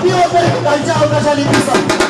不要再打架了，大家理解。